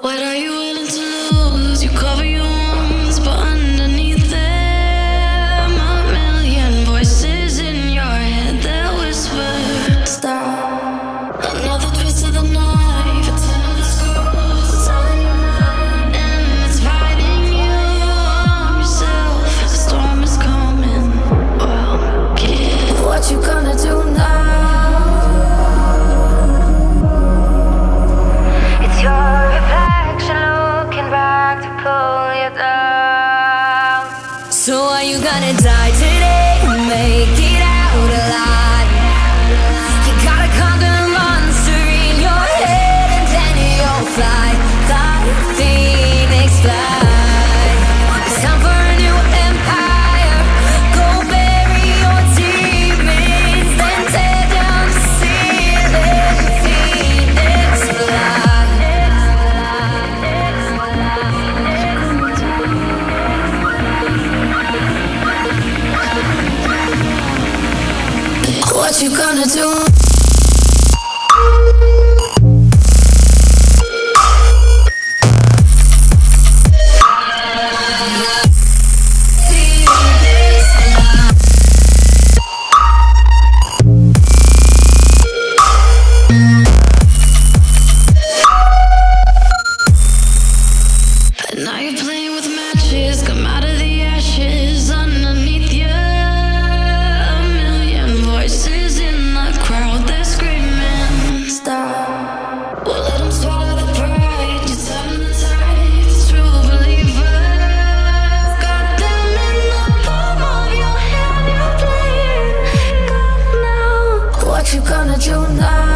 What are you? And I did. what you gonna do? now you're playing with matches. Come out. you gonna do now?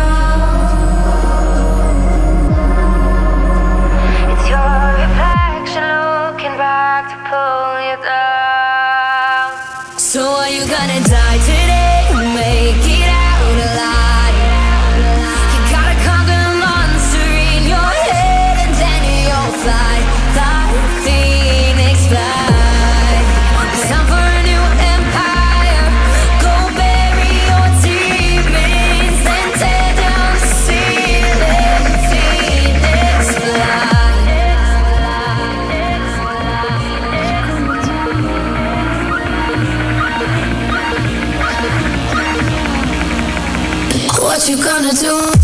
you gonna do?